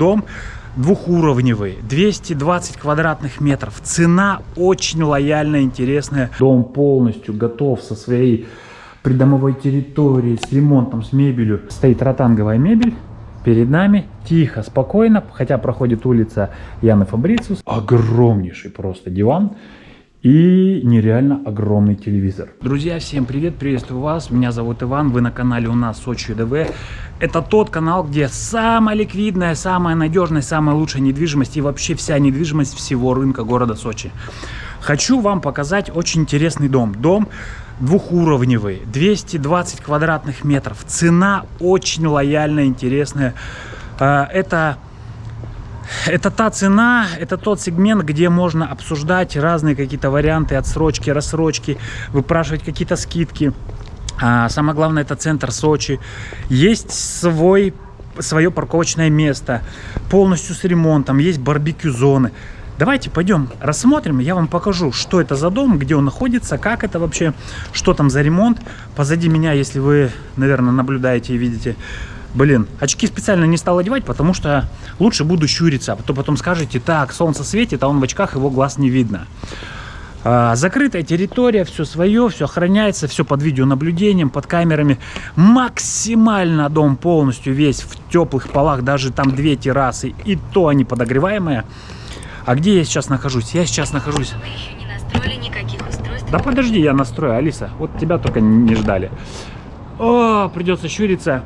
Дом двухуровневый, 220 квадратных метров. Цена очень лояльная, интересная. Дом полностью готов со своей придомовой территорией, с ремонтом, с мебелью. Стоит ротанговая мебель. Перед нами тихо, спокойно, хотя проходит улица Яны Фабрициус. Огромнейший просто диван и нереально огромный телевизор. Друзья, всем привет, приветствую вас, меня зовут Иван, вы на канале у нас Сочи ДВ. Это тот канал, где самая ликвидная, самая надежная, самая лучшая недвижимость и вообще вся недвижимость всего рынка города Сочи. Хочу вам показать очень интересный дом. Дом двухуровневый, 220 квадратных метров. Цена очень лояльная, интересная. А, это это та цена, это тот сегмент, где можно обсуждать разные какие-то варианты отсрочки, рассрочки, выпрашивать какие-то скидки. А самое главное, это центр Сочи. Есть свой, свое парковочное место, полностью с ремонтом, есть барбекю-зоны. Давайте пойдем рассмотрим, я вам покажу, что это за дом, где он находится, как это вообще, что там за ремонт. Позади меня, если вы, наверное, наблюдаете и видите, Блин, очки специально не стал одевать, потому что лучше буду щуриться. А то потом скажете, так, солнце светит, а он в очках, его глаз не видно. А, закрытая территория, все свое, все охраняется, все под видеонаблюдением, под камерами. Максимально дом полностью весь в теплых полах, даже там две террасы, и то они подогреваемые. А где я сейчас нахожусь? Я сейчас нахожусь... Да подожди, я настрою, Алиса. Вот тебя только не ждали. О, придется щуриться.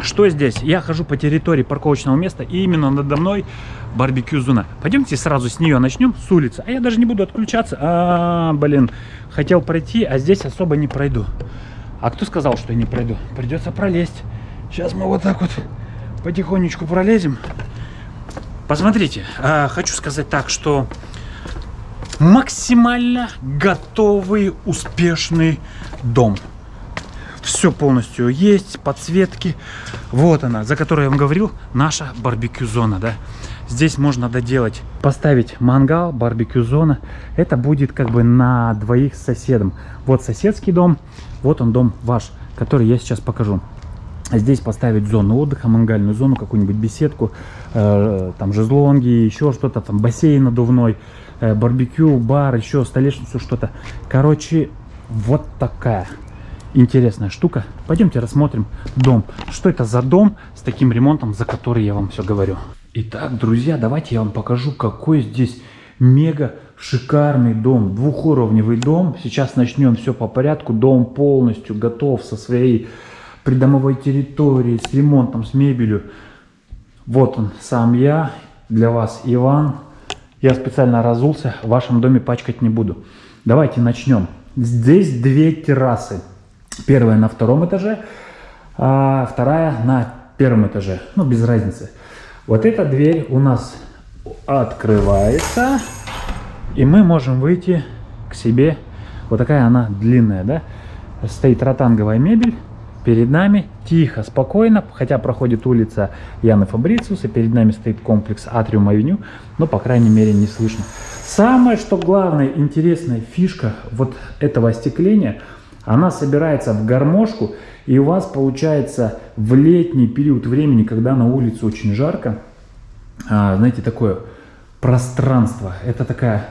Что здесь? Я хожу по территории парковочного места, и именно надо мной барбекю-зона. Пойдемте сразу с нее начнем, с улицы. А я даже не буду отключаться. А, блин, хотел пройти, а здесь особо не пройду. А кто сказал, что я не пройду? Придется пролезть. Сейчас мы вот так вот потихонечку пролезем. Посмотрите, а, хочу сказать так, что максимально готовый, успешный дом все полностью есть, подсветки. Вот она, за которой я вам говорил, наша барбекю-зона, да. Здесь можно доделать, поставить мангал, барбекю-зона. Это будет как бы на двоих с соседом. Вот соседский дом, вот он дом ваш, который я сейчас покажу. Здесь поставить зону отдыха, мангальную зону, какую-нибудь беседку, э, там жезлонги, еще что-то, там бассейн надувной, э, барбекю, бар, еще столешницу, что-то. Короче, вот такая интересная штука. Пойдемте рассмотрим дом. Что это за дом с таким ремонтом, за который я вам все говорю. Итак, друзья, давайте я вам покажу, какой здесь мега шикарный дом. Двухуровневый дом. Сейчас начнем все по порядку. Дом полностью готов со своей придомовой территорией, с ремонтом, с мебелью. Вот он, сам я. Для вас Иван. Я специально разулся. В вашем доме пачкать не буду. Давайте начнем. Здесь две террасы. Первая на втором этаже, а вторая на первом этаже. Ну, без разницы. Вот эта дверь у нас открывается, и мы можем выйти к себе. Вот такая она длинная, да? Стоит ротанговая мебель. Перед нами тихо, спокойно, хотя проходит улица Яны Фабрициус, и перед нами стоит комплекс Атриум Авеню, но, по крайней мере, не слышно. Самое, что главное, интересная фишка вот этого остекления – она собирается в гармошку, и у вас получается в летний период времени, когда на улице очень жарко, а, знаете, такое пространство. Это такая,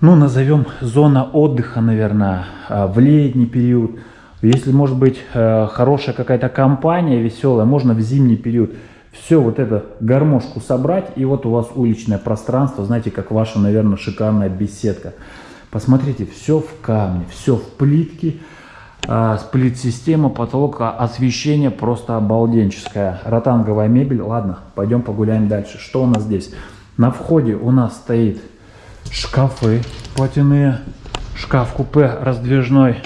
ну, назовем зона отдыха, наверное, а, в летний период. Если, может быть, э, хорошая какая-то компания веселая, можно в зимний период все вот это гармошку собрать, и вот у вас уличное пространство, знаете, как ваша, наверное, шикарная беседка. Посмотрите, все в камне, все в плитке. А, сплит-система, потолок, освещение просто обалденческое. Ротанговая мебель. Ладно, пойдем погуляем дальше. Что у нас здесь? На входе у нас стоит шкафы платяные. Шкаф-купе раздвижной.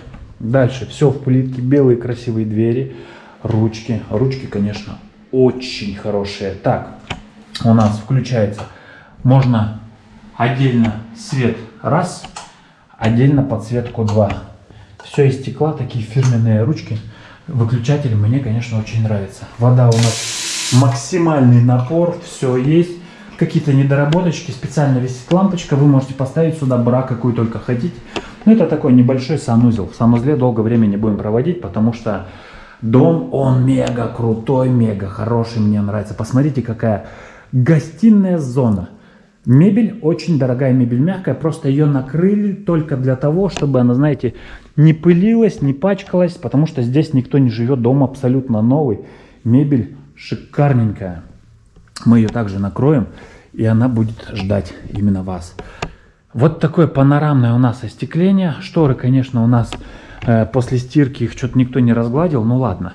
Дальше все в плитке. Белые красивые двери. Ручки. Ручки, конечно, очень хорошие. Так, у нас включается. Можно отдельно свет. Раз отдельно подсветку 2. Все из стекла, такие фирменные ручки. Выключатель мне, конечно, очень нравится. Вода у нас максимальный напор, все есть. Какие-то недоработочки, специально висит лампочка, вы можете поставить сюда бра, какую только хотите. Ну, это такой небольшой санузел. В санузле долго времени будем проводить, потому что Дом, он мега крутой, мега хороший, мне нравится. Посмотрите, какая гостиная зона. Мебель, очень дорогая мебель, мягкая, просто ее накрыли только для того, чтобы она, знаете, не пылилась, не пачкалась, потому что здесь никто не живет, дом абсолютно новый. Мебель шикарненькая. Мы ее также накроем, и она будет ждать именно вас. Вот такое панорамное у нас остекление. Шторы, конечно, у нас э, после стирки их что-то никто не разгладил. Ну ладно.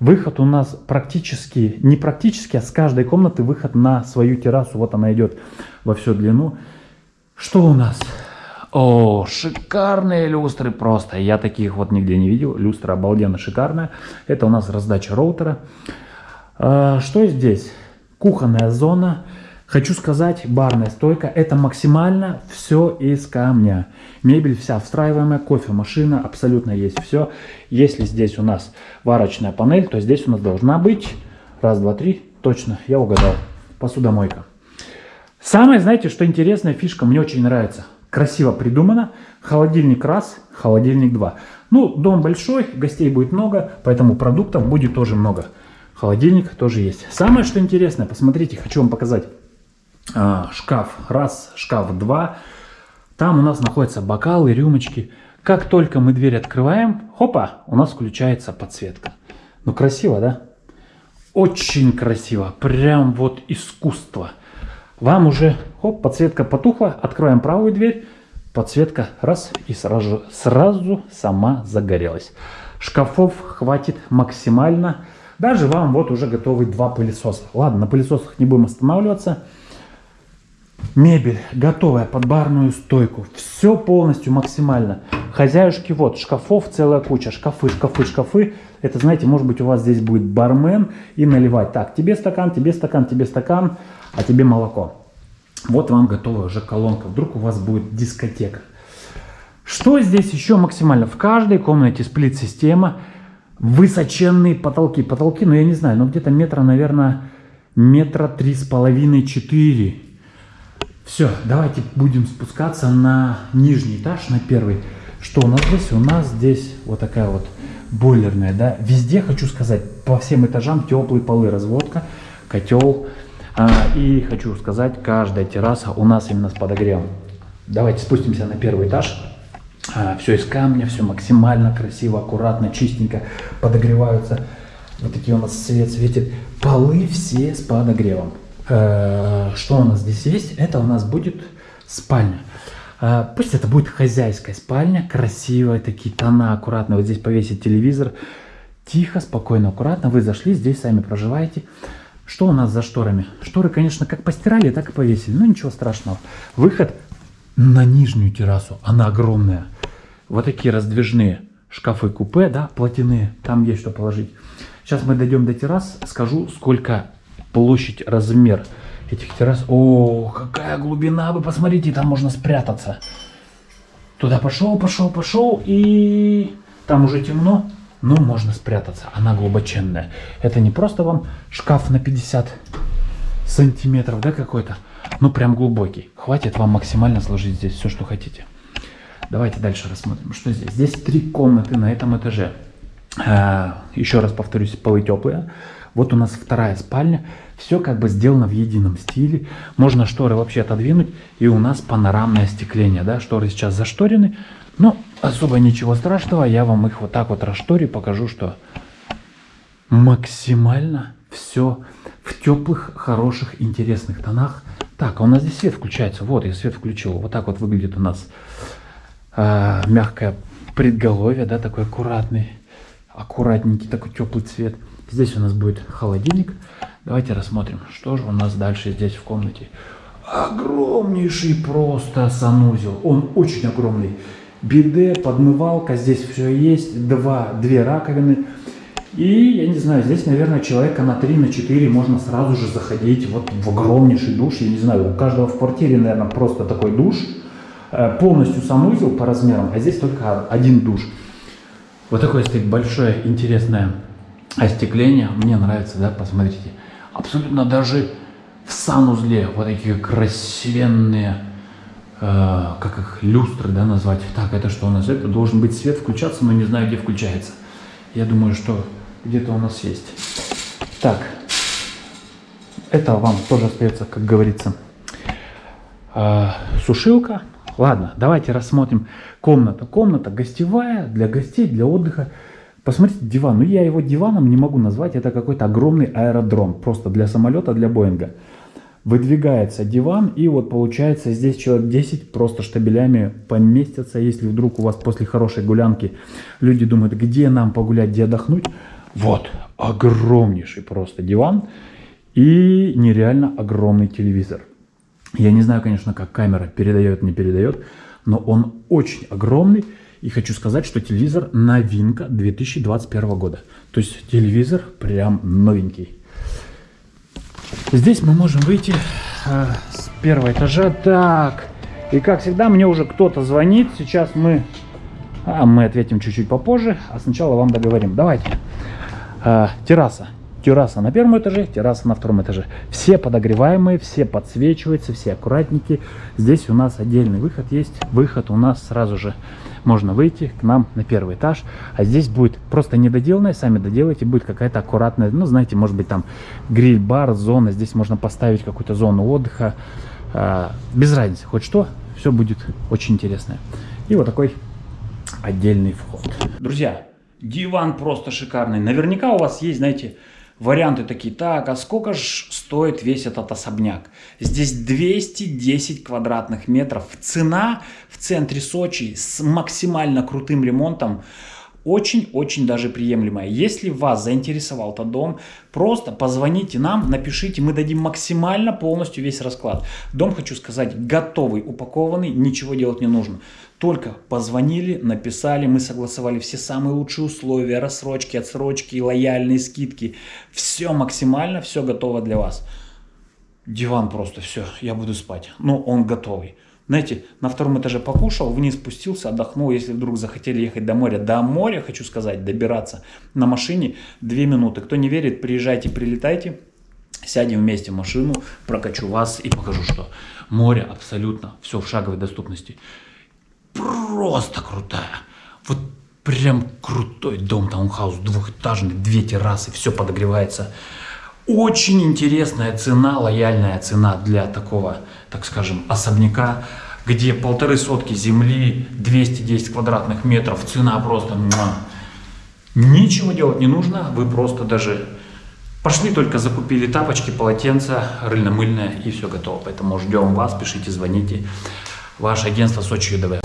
Выход у нас практически, не практически, а с каждой комнаты выход на свою террасу. Вот она идет во всю длину. Что у нас? О, шикарные люстры просто. Я таких вот нигде не видел. Люстра обалденно шикарная. Это у нас раздача роутера. А, что здесь? Кухонная зона. Хочу сказать, барная стойка, это максимально все из камня. Мебель вся встраиваемая, кофемашина, абсолютно есть все. Если здесь у нас варочная панель, то здесь у нас должна быть, раз, два, три, точно, я угадал, посудомойка. Самое, знаете, что интересная фишка, мне очень нравится. Красиво придумано. Холодильник раз, холодильник два. Ну, дом большой, гостей будет много, поэтому продуктов будет тоже много. Холодильник тоже есть. Самое, что интересное, посмотрите, хочу вам показать. А, шкаф раз, шкаф два. Там у нас находятся бокалы, рюмочки. Как только мы дверь открываем, хопа, у нас включается подсветка. Ну красиво, да? Очень красиво, прям вот искусство. Вам уже, хоп, подсветка потухла, открываем правую дверь, подсветка раз и сразу, сразу сама загорелась. Шкафов хватит максимально. Даже вам вот уже готовы два пылесоса. Ладно, на пылесосах не будем останавливаться. Мебель готовая под барную стойку. Все полностью максимально. Хозяюшки вот, шкафов целая куча. Шкафы, шкафы, шкафы. Это, знаете, может быть у вас здесь будет бармен и наливать. Так, тебе стакан, тебе стакан, тебе стакан, а тебе молоко. Вот вам готовая уже колонка. Вдруг у вас будет дискотека. Что здесь еще максимально? В каждой комнате сплит-система. Высоченные потолки. Потолки, ну я не знаю, но где-то метра, наверное, метра три с половиной, четыре все, давайте будем спускаться на нижний этаж, на первый. Что у нас здесь? У нас здесь вот такая вот бойлерная, да. Везде, хочу сказать, по всем этажам теплые полы, разводка, котел. А, и хочу сказать, каждая терраса у нас именно с подогревом. Давайте спустимся на первый этаж. А, все из камня, все максимально красиво, аккуратно, чистенько подогреваются. Вот такие у нас свет светит. Полы все с подогревом. Э, что у нас здесь есть? Это у нас будет спальня. Э, пусть это будет хозяйская спальня, красивая, такие тона, аккуратно. Вот здесь повесить телевизор. Тихо, спокойно, аккуратно. Вы зашли, здесь сами проживаете. Что у нас за шторами? Шторы, конечно, как постирали, так и повесили. Но ничего страшного. Выход на нижнюю террасу. Она огромная. Вот такие раздвижные шкафы-купе, да, платяные. Там есть что положить. Сейчас мы дойдем до террас. Скажу, сколько площадь, размер этих террас. О, какая глубина, вы посмотрите, там можно спрятаться. Туда пошел, пошел, пошел, и там уже темно, но можно спрятаться. Она глубоченная. Это не просто вам шкаф на 50 сантиметров, да, какой-то, ну прям глубокий. Хватит вам максимально сложить здесь все, что хотите. Давайте дальше рассмотрим, что здесь. Здесь три комнаты на этом этаже. А, еще раз повторюсь, полы теплые. Вот у нас вторая спальня. Все как бы сделано в едином стиле. Можно шторы вообще отодвинуть. И у нас панорамное остекление. Да? Шторы сейчас зашторены. Но особо ничего страшного. Я вам их вот так вот расшторю. Покажу, что максимально все в теплых, хороших, интересных тонах. Так, а у нас здесь свет включается. Вот, я свет включил. Вот так вот выглядит у нас э, мягкое предголовье, да, такой аккуратный, аккуратненький такой теплый цвет. Здесь у нас будет холодильник. Давайте рассмотрим, что же у нас дальше здесь в комнате. Огромнейший просто санузел. Он очень огромный. Биде, подмывалка, здесь все есть. Два, две раковины. И, я не знаю, здесь, наверное, человека на 3, на 4 можно сразу же заходить вот в огромнейший душ. Я не знаю, у каждого в квартире, наверное, просто такой душ. Э, полностью санузел по размерам, а здесь только один душ. Вот такое стоит большое интересное остекление. Мне нравится, да, посмотрите. Абсолютно даже в санузле вот такие красивенные, э, как их, люстры, да, назвать. Так, это что у нас? Это должен быть свет включаться, но не знаю, где включается. Я думаю, что где-то у нас есть. Так, это вам тоже остается, как говорится, э, сушилка. Ладно, давайте рассмотрим комната. Комната гостевая для гостей, для отдыха. Посмотрите, диван. Ну, я его диваном не могу назвать. Это какой-то огромный аэродром. Просто для самолета, для Боинга. Выдвигается диван, и вот получается здесь человек 10 просто штабелями поместятся. Если вдруг у вас после хорошей гулянки люди думают, где нам погулять, где отдохнуть. Вот, огромнейший просто диван и нереально огромный телевизор. Я не знаю, конечно, как камера передает, не передает, но он очень огромный. И хочу сказать, что телевизор новинка 2021 года. То есть телевизор прям новенький. Здесь мы можем выйти э, с первого этажа. Так, и как всегда, мне уже кто-то звонит. Сейчас мы, а, мы ответим чуть-чуть попозже, а сначала вам договорим. Давайте. Э, терраса. Терраса на первом этаже, терраса на втором этаже. Все подогреваемые, все подсвечиваются, все аккуратненькие. Здесь у нас отдельный выход есть. Выход у нас сразу же можно выйти к нам на первый этаж. А здесь будет просто недоделанное, сами доделайте, будет какая-то аккуратная, ну, знаете, может быть, там гриль-бар, зона. Здесь можно поставить какую-то зону отдыха. А, без разницы, хоть что, все будет очень интересное. И вот такой отдельный вход. Друзья, диван просто шикарный. Наверняка у вас есть, знаете, варианты такие, так, а сколько же стоит весь этот особняк? Здесь 210 квадратных метров. Цена в центре Сочи с максимально крутым ремонтом очень-очень даже приемлемая. Если вас заинтересовал этот дом, просто позвоните нам, напишите, мы дадим максимально полностью весь расклад. Дом, хочу сказать, готовый, упакованный, ничего делать не нужно. Только позвонили, написали, мы согласовали все самые лучшие условия, рассрочки, отсрочки, лояльные скидки. Все максимально, все готово для вас. Диван просто, все, я буду спать. Но он готовый. Знаете, на втором этаже покушал, вниз спустился, отдохнул. Если вдруг захотели ехать до моря, до моря, хочу сказать, добираться на машине 2 минуты. Кто не верит, приезжайте, прилетайте. Сядем вместе в машину, прокачу вас и покажу, что море абсолютно все в шаговой доступности просто крутая. Вот прям крутой дом, таунхаус, двухэтажный, две террасы, все подогревается. Очень интересная цена, лояльная цена для такого, так скажем, особняка, где полторы сотки земли, 210 квадратных метров, цена просто... Ничего делать не нужно, вы просто даже пошли только закупили тапочки, полотенца, рыльно-мыльное и все готово. Поэтому ждем вас, пишите, звоните. Ваше агентство Сочи ЮДВ.